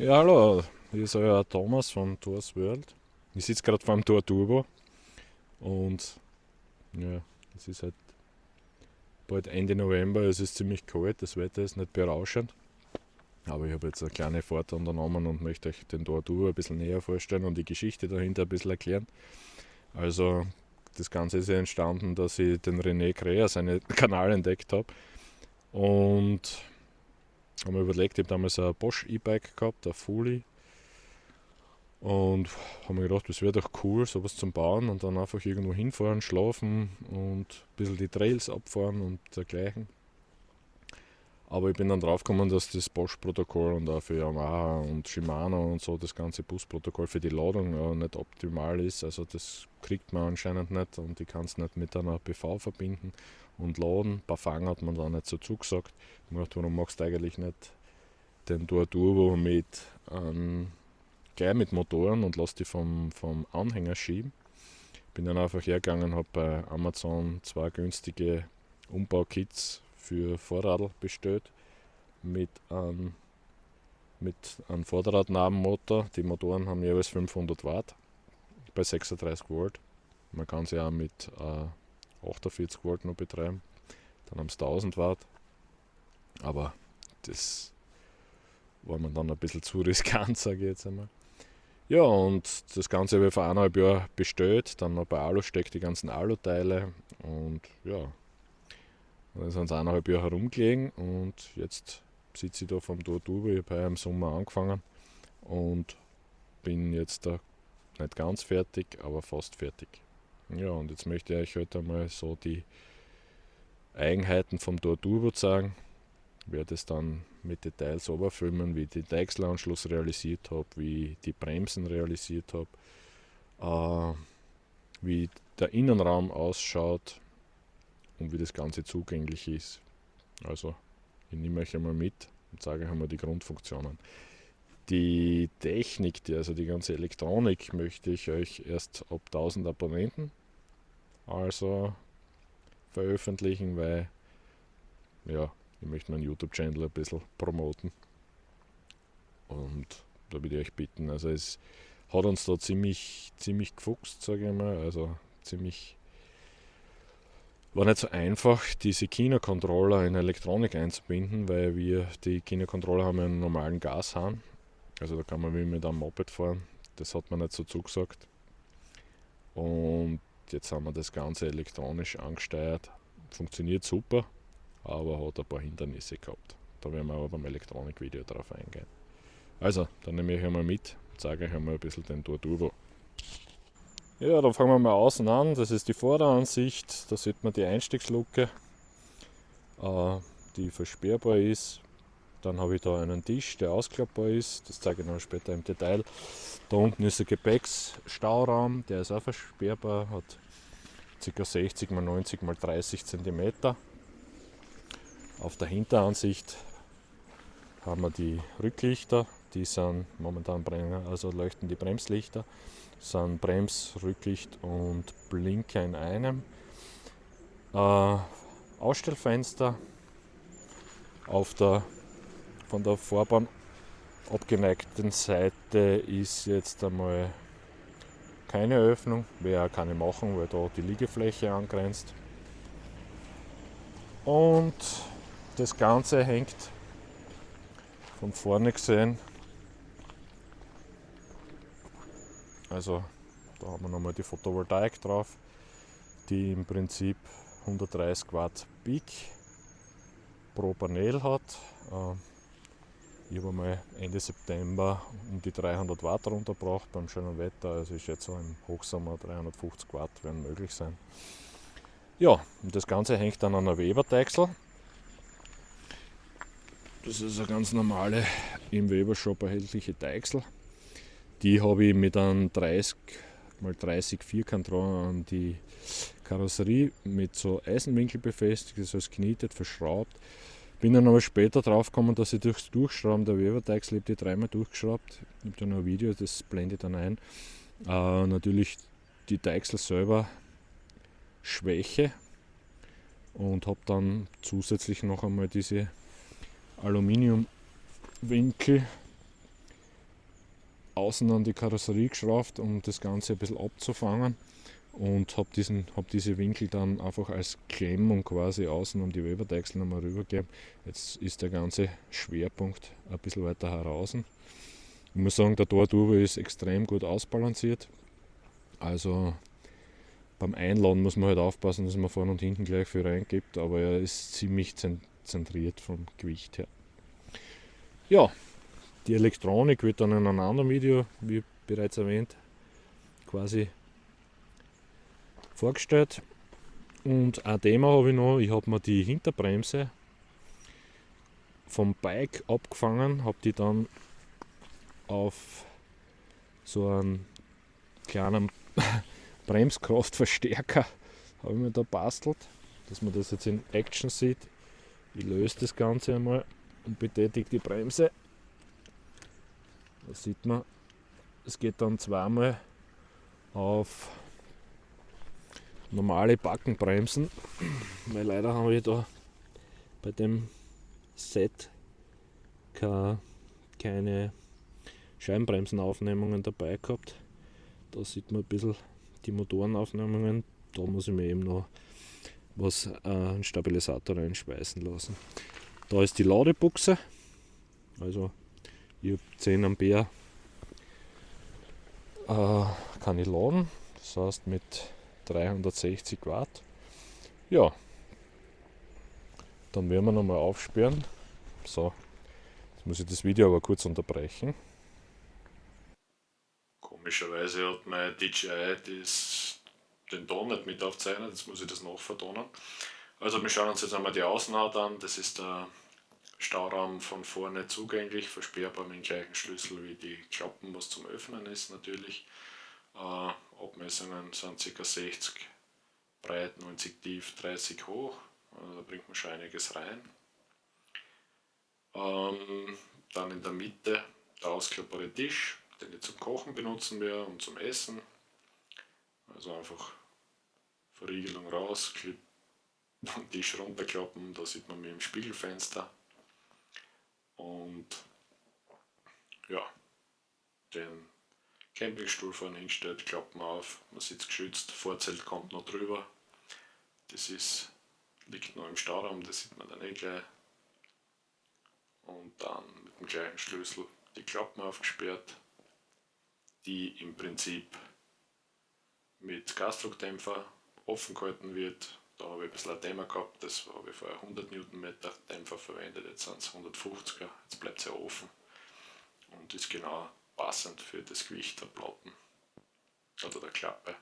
Ja, hallo, hier ist euer Thomas von Tours World. Ich sitze gerade vor dem Tor Turbo und ja, es ist halt bald Ende November, es ist ziemlich kalt, das Wetter ist nicht berauschend. Aber ich habe jetzt eine kleine Fahrt unternommen und möchte euch den Tor Turbo ein bisschen näher vorstellen und die Geschichte dahinter ein bisschen erklären. Also das Ganze ist ja entstanden, dass ich den René Krea, seinen Kanal entdeckt habe und haben wir überlegt, ich habe damals ein Bosch E-Bike gehabt, ein Fully. Und haben mir gedacht, das wäre doch cool, sowas zum Bauen und dann einfach irgendwo hinfahren, schlafen und ein bisschen die Trails abfahren und dergleichen. Aber ich bin dann draufgekommen, dass das Bosch-Protokoll und auch für Yamaha und Shimano und so das ganze Busprotokoll für die Ladung ja, nicht optimal ist. Also das kriegt man anscheinend nicht und ich kann es nicht mit einer PV verbinden und laden. Ein paar Fangen hat man da nicht so zugesagt. Ich dachte, warum machst du eigentlich nicht den Tour Turbo mit ähm, gleich mit Motoren und lass die vom, vom Anhänger schieben. Bin dann einfach hergegangen, habe bei Amazon zwei günstige Umbaukits für Vorradl bestellt mit einem, mit einem Vorderradnabenmotor. Die Motoren haben jeweils 500 Watt bei 36 Volt. Man kann sie auch mit äh, 48 Volt noch betreiben. Dann haben sie 1000 Watt. Aber das war mir dann ein bisschen zu riskant, sage ich jetzt einmal. Ja, und das Ganze habe ich vor eineinhalb Jahren bestellt. Dann noch bei Alustec die ganzen Aluteile. Und ja, dann sind sie eineinhalb Jahre herumgelegen. Und jetzt sitze ich da vom Tortuba. Ich habe im Sommer angefangen und bin jetzt da nicht ganz fertig, aber fast fertig. Ja, und jetzt möchte ich euch heute einmal so die Eigenheiten vom Torturbo zeigen. Ich werde es dann mit Details oberfilmen, wie ich den Deichselanschluss realisiert habe, wie ich die Bremsen realisiert habe, äh, wie der Innenraum ausschaut und wie das Ganze zugänglich ist. Also, ich nehme euch einmal mit und euch einmal die Grundfunktionen. Die Technik, die, also die ganze Elektronik, möchte ich euch erst ab 1000 Abonnenten also veröffentlichen, weil ja, ich möchte meinen YouTube-Channel ein bisschen promoten. Und da würde ich euch bitten, also es hat uns da ziemlich, ziemlich gefuchst, sage ich mal, also ziemlich war nicht so einfach, diese Kino-Controller in Elektronik einzubinden, weil wir die Kino-Controller haben einen normalen Gashahn also da kann man wie mit einem Moped fahren. Das hat man nicht so zugesagt. Und jetzt haben wir das Ganze elektronisch angesteuert. Funktioniert super, aber hat ein paar Hindernisse gehabt. Da werden wir aber beim Elektronikvideo drauf eingehen. Also, dann nehme ich einmal mit und zeige euch einmal ein bisschen den Tour Turbo. Ja, dann fangen wir mal außen an. Das ist die Vorderansicht. Da sieht man die Einstiegsluke, äh, die versperrbar ist. Dann habe ich da einen Tisch, der ausklappbar ist. Das zeige ich noch später im Detail. Da unten ist ein Gepäcksstauraum, der ist auch versperrbar, hat ca. 60 x 90 x 30 cm. Auf der Hinteransicht haben wir die Rücklichter, die sind momentan also leuchten die Bremslichter, sind Brems, Rücklicht und Blinker in einem. Äh, Ausstellfenster auf der von der Fahrbahn abgeneigten Seite ist jetzt einmal keine Öffnung, wäre auch keine machen, weil da die Liegefläche angrenzt. Und das Ganze hängt von vorne gesehen, also da haben wir nochmal die Photovoltaik drauf, die im Prinzip 130 Watt Peak pro Panel hat. Äh, ich habe mal Ende September um die 300 Watt runtergebracht beim schönen Wetter. Also ich schätze im Hochsommer 350 Watt werden möglich sein. Ja, und das Ganze hängt dann an einer Weber-Deichsel. Das ist eine ganz normale im Weber-Shop erhältliche Deichsel. Die habe ich mit einem 30 x 30 Vierkantrohr an die Karosserie mit so Eisenwinkel befestigt, das heißt knietet, verschraubt. Bin dann aber später drauf gekommen, dass ich durchs Durchschrauben der Weberteigs lebt, die dreimal durchgeschraubt. Ich habe da noch ein Video, das blende ich dann ein. Äh, natürlich die Deichsel selber Schwäche und habe dann zusätzlich noch einmal diese Aluminiumwinkel außen an die Karosserie geschraubt, um das Ganze ein bisschen abzufangen und habe hab diese Winkel dann einfach als Klemmung quasi außen um die Weberdeichsel nochmal rübergegeben. Jetzt ist der ganze Schwerpunkt ein bisschen weiter heraus. Ich muss sagen, der Torturbo ist extrem gut ausbalanciert. Also beim Einladen muss man halt aufpassen, dass man vorne und hinten gleich viel reingibt, aber er ist ziemlich zentriert vom Gewicht her. Ja, die Elektronik wird dann in einem anderen Video, wie bereits erwähnt, quasi vorgestellt. Und ein Thema habe ich noch, ich habe mir die Hinterbremse vom Bike abgefangen, habe die dann auf so einen kleinen Bremskraftverstärker habe ich mir da bastelt, dass man das jetzt in Action sieht. Ich löse das Ganze einmal und betätige die Bremse. Da sieht man, es geht dann zweimal auf normale Backenbremsen, weil leider haben wir da bei dem Set keine Scheibenbremsenaufnehmungen dabei gehabt. Da sieht man ein bisschen die Motorenaufnehmungen. Da muss ich mir eben noch was äh, einen Stabilisator reinspeisen lassen. Da ist die Ladebuchse. Also ich habe 10 Ampere äh, kann ich laden. Das heißt mit 360 Watt. Ja, dann werden wir nochmal aufsperren. So, jetzt muss ich das Video aber kurz unterbrechen. Komischerweise hat mein DJI das, den Ton nicht mit aufzeichnet, jetzt muss ich das noch vertonen. Also wir schauen uns jetzt einmal die Außenhaut an, das ist der Stauraum von vorne zugänglich, versperrbar mit dem gleichen Schlüssel wie die Klappen, was zum Öffnen ist natürlich. Äh, Abmessungen sind ca. 60 breit, 90 tief, 30 hoch. Also da bringt man schon einiges rein. Ähm, dann in der Mitte der ausklappbare Tisch, den ich zum Kochen benutzen werde und zum Essen. Also einfach Verriegelung raus, Tisch runterklappen, da sieht man mich im Spiegelfenster. Und ja, den Campingstuhl vorne hinstellt, Klappen auf, man sitzt geschützt, Vorzelt kommt noch drüber. Das ist, liegt noch im Stauraum, das sieht man dann eh gleich. Und dann mit dem gleichen Schlüssel die Klappen aufgesperrt, die im Prinzip mit Gasdruckdämpfer offen gehalten wird. Da habe ich ein bisschen ein Thema gehabt, das habe ich vorher 100 Newtonmeter Dämpfer verwendet, jetzt sind es 150er, jetzt bleibt es ja offen und ist genau passend für das Gewicht der Platten oder der Klappe.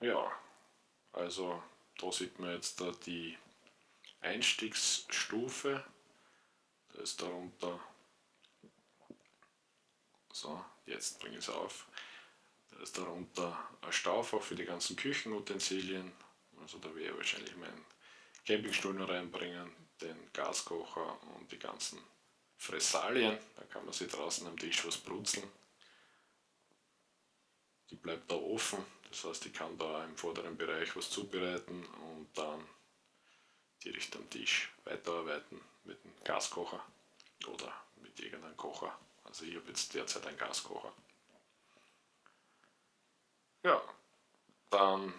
Ja, also da sieht man jetzt da die Einstiegsstufe, da ist darunter, so jetzt bringe ich es auf, ist darunter ein Staufach für die ganzen Küchenutensilien, also da werde ich wahrscheinlich meinen Campingstuhl noch reinbringen, den Gaskocher und die ganzen Fressalien, da kann man sie draußen am Tisch was brutzeln. Die bleibt da offen, das heißt ich kann da im vorderen Bereich was zubereiten und dann direkt am Tisch weiterarbeiten mit dem Gaskocher oder mit irgendeinem Kocher. Also ich habe jetzt derzeit einen Gaskocher. Ja, dann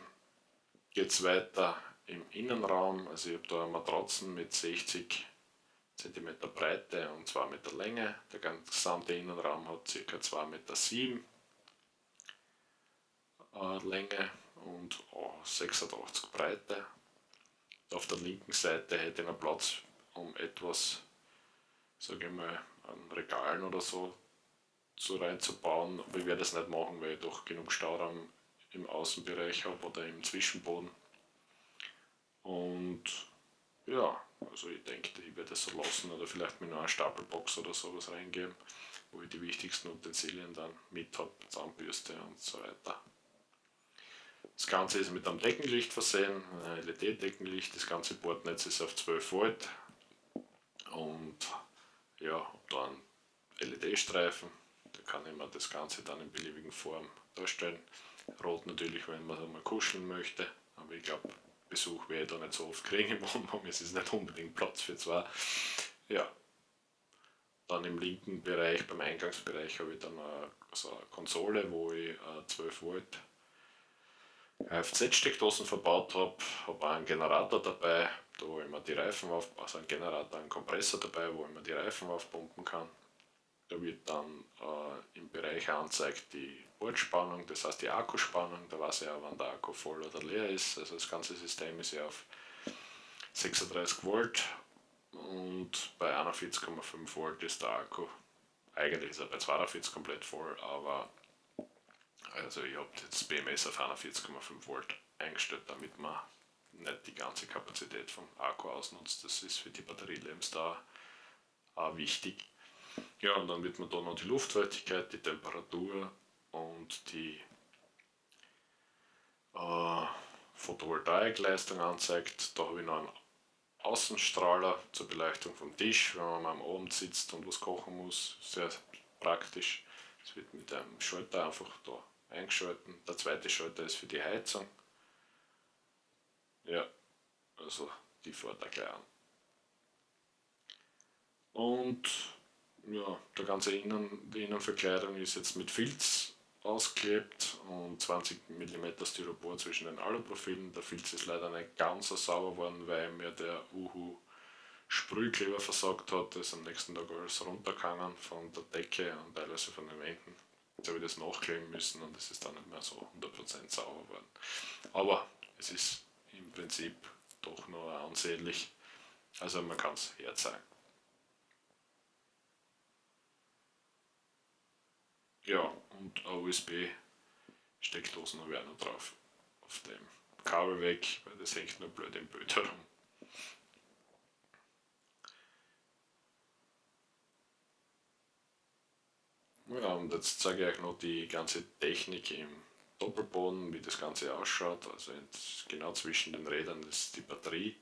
geht es weiter im Innenraum. Also ich habe da Matratzen mit 60 cm Breite und 2 Meter Länge. Der gesamte Innenraum hat ca. 2,7 Meter äh, Länge und oh, 86 Breite. Auf der linken Seite hätte ich einen Platz, um etwas, sage ich mal, an Regalen oder so so reinzubauen, aber ich werde das nicht machen, weil ich doch genug Stauraum im Außenbereich habe oder im Zwischenboden. Und ja, also ich denke, ich werde es so lassen oder vielleicht mit einer Stapelbox oder sowas reingeben, wo ich die wichtigsten Utensilien dann mit habe, Zahnbürste und so weiter. Das Ganze ist mit einem Deckenlicht versehen, LED-Deckenlicht, das ganze Bordnetz ist auf 12 Volt und ja, habe da einen LED-Streifen, da kann ich mir das Ganze dann in beliebigen Form darstellen. Rot natürlich, wenn man mal kuscheln möchte, aber ich glaube, Besuch werde ich da nicht so oft kriegen im Wohnwagen, es ist nicht unbedingt Platz für zwei. Ja. dann im linken Bereich, beim Eingangsbereich, habe ich dann eine, so eine Konsole, wo ich 12 Volt Kfz-Steckdosen verbaut habe, habe auch einen Generator dabei, da wo ich mir die Reifen auf, also einen Generator, einen Kompressor dabei, wo ich mir die Reifen aufpumpen kann. Da wird dann äh, im Bereich angezeigt die Bordspannung, das heißt die Akkuspannung, da weiß ich auch, wann der Akku voll oder leer ist. Also das ganze System ist ja auf 36 Volt und bei 41,5 Volt ist der Akku, eigentlich ist er bei 42 komplett voll, aber also ich habe das BMS auf 41,5 Volt eingestellt, damit man nicht die ganze Kapazität vom Akku ausnutzt. Das ist für die Batterielebensdauer auch wichtig. Ja, und dann wird man da noch die Luftfeuchtigkeit, die Temperatur und die äh, Photovoltaikleistung anzeigt. Da habe ich noch einen Außenstrahler zur Beleuchtung vom Tisch, wenn man am Abend sitzt und was kochen muss. Sehr praktisch. Es wird mit einem Schalter einfach da eingeschalten. Der zweite Schalter ist für die Heizung. Ja, also die fährt er gleich an. Und ja, der ganze Innen, die Innenverkleidung ist jetzt mit Filz ausgeklebt und 20 mm Styropor zwischen den Aluprofilen. Der Filz ist leider nicht ganz so sauber geworden, weil mir der Uhu Sprühkleber versagt hat. Das ist am nächsten Tag alles runtergegangen von der Decke und teilweise von den Wänden. Jetzt habe ich das nachkleben müssen und es ist dann nicht mehr so 100% sauber geworden. Aber es ist im Prinzip doch nur ansehnlich. Also man kann es herzeigen. Ja, und eine USB-Steckdosen habe ich auch noch drauf. Auf dem Kabel weg, weil das hängt nur blöd im Bild herum. Ja, und jetzt zeige ich euch noch die ganze Technik im Doppelboden, wie das Ganze ausschaut. Also genau zwischen den Rädern ist die Batterie.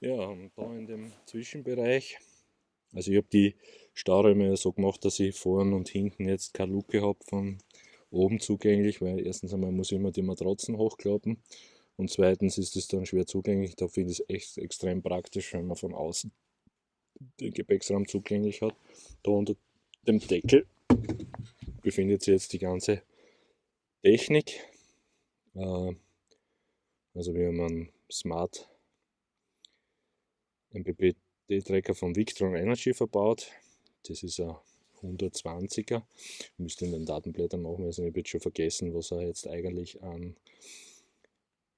Ja, und da in dem Zwischenbereich, also ich habe die Stahlräume so gemacht, dass ich vorn und hinten jetzt keine Luke habe von oben zugänglich, weil erstens einmal muss ich immer die Matratzen hochklappen und zweitens ist es dann schwer zugänglich. Da finde ich es echt extrem praktisch, wenn man von außen den Gepäcksraum zugänglich hat. Da unter dem Deckel befindet sich jetzt die ganze Technik. Äh, also wir haben einen Smart MPPT-Tracker von Victron Energy verbaut. Das ist ein 120er. Ich müsste in den Datenblättern nachweisen, ich habe jetzt schon vergessen, was er jetzt eigentlich an,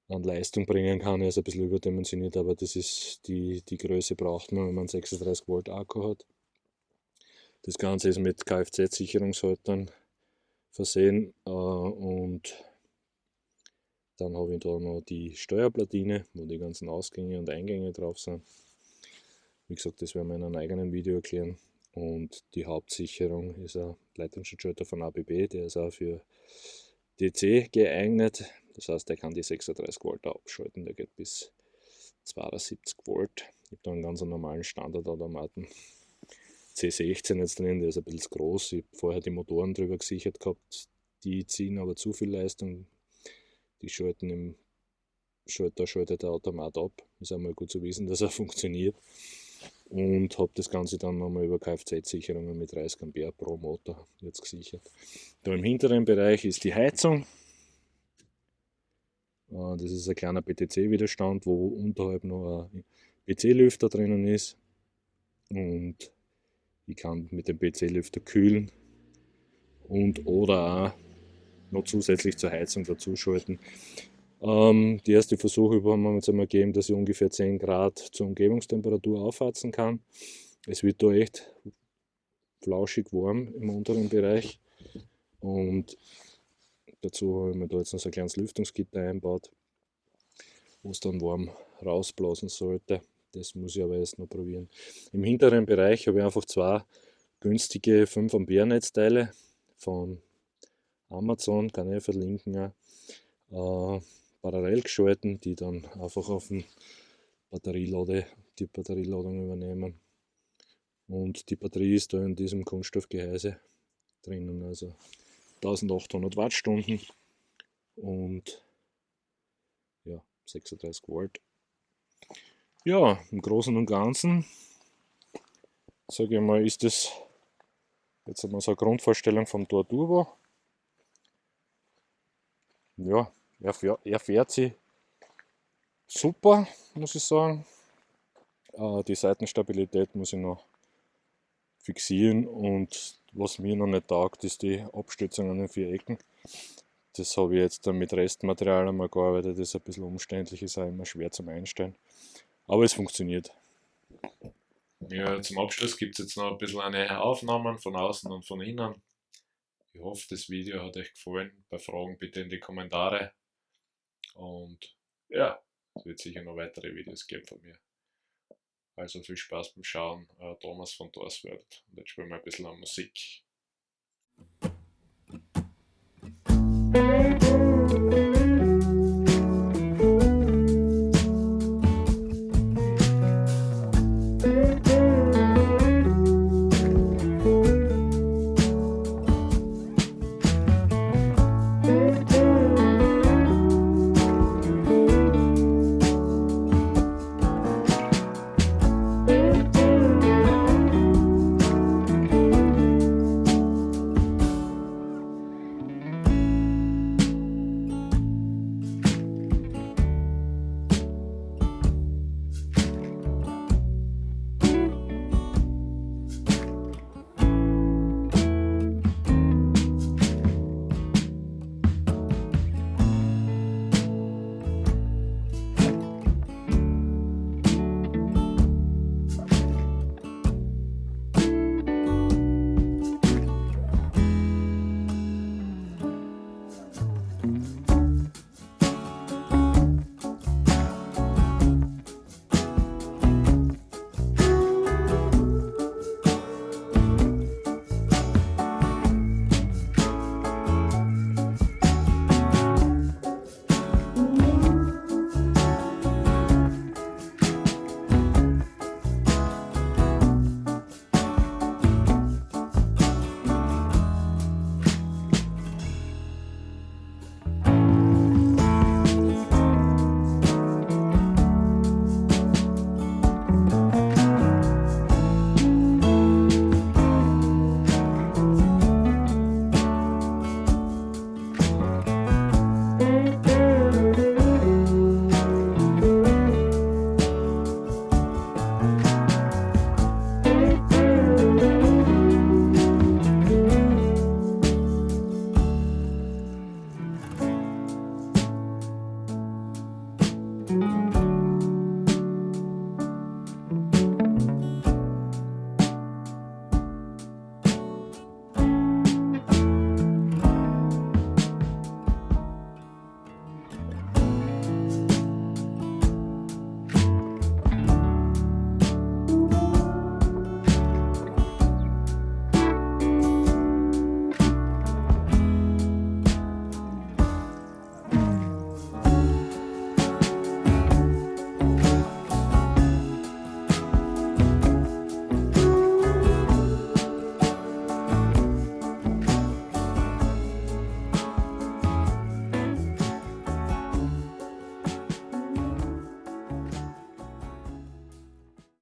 an Leistung bringen kann. Er ist ein bisschen überdimensioniert, aber das ist die, die Größe braucht man, wenn man 36 Volt Akku hat. Das Ganze ist mit Kfz-Sicherungshaltern versehen äh, und dann habe ich da noch die Steuerplatine, wo die ganzen Ausgänge und Eingänge drauf sind. Wie gesagt, das werden wir in einem eigenen Video erklären. Und die Hauptsicherung ist ein Leitungsschutzschalter von ABB, der ist auch für DC geeignet. Das heißt, der kann die 36 Volt abschalten, der geht bis 72 Volt. Ich habe da einen ganz normalen Standardautomaten C16 jetzt drin, der ist ein bisschen groß. Ich habe vorher die Motoren drüber gesichert gehabt, die ziehen aber zu viel Leistung. Die schalten im Schalter schaltet der Automat ab. Ist einmal gut zu wissen, dass er funktioniert. Und habe das Ganze dann nochmal über Kfz-Sicherungen mit 30 Ampere pro Motor jetzt gesichert. Da im hinteren Bereich ist die Heizung. Äh, das ist ein kleiner BTC-Widerstand, wo unterhalb noch ein PC-Lüfter drinnen ist. Und ich kann mit dem PC-Lüfter kühlen und oder auch noch zusätzlich zur Heizung dazu schalten. Ähm, die erste Versuche haben wir jetzt einmal gegeben, dass ich ungefähr 10 Grad zur Umgebungstemperatur aufheizen kann. Es wird da echt flauschig warm im unteren Bereich und dazu habe ich mir da jetzt noch so ein kleines Lüftungsgitter einbaut, wo es dann warm rausblasen sollte. Das muss ich aber erst noch probieren. Im hinteren Bereich habe ich einfach zwei günstige 5 Ampere Netzteile von Amazon, kann ich verlinken, äh, parallel geschalten, die dann einfach auf den Batterielade, die Batterieladung übernehmen. Und die Batterie ist da in diesem Kunststoffgehäuse drinnen, also 1800 Wattstunden und ja, 36 Volt. Ja, im Großen und Ganzen sage ich mal, ist das jetzt einmal so eine Grundvorstellung vom Tor Turbo. Ja, er fährt, er fährt sich super, muss ich sagen. Äh, die Seitenstabilität muss ich noch fixieren und was mir noch nicht taugt, ist die Abstützung an den vier Ecken. Das habe ich jetzt dann mit Restmaterial einmal gearbeitet, das ist ein bisschen umständlich, ist auch immer schwer zum Einstellen. Aber es funktioniert. Ja, zum Abschluss gibt es jetzt noch ein bisschen eine Aufnahmen von außen und von innen. Ich hoffe, das Video hat euch gefallen. Bei Fragen bitte in die Kommentare. Und ja, es wird sicher noch weitere Videos geben von mir. Also viel Spaß beim Schauen. Uh, Thomas von Dorsworld. Und jetzt spielen wir ein bisschen an. Musik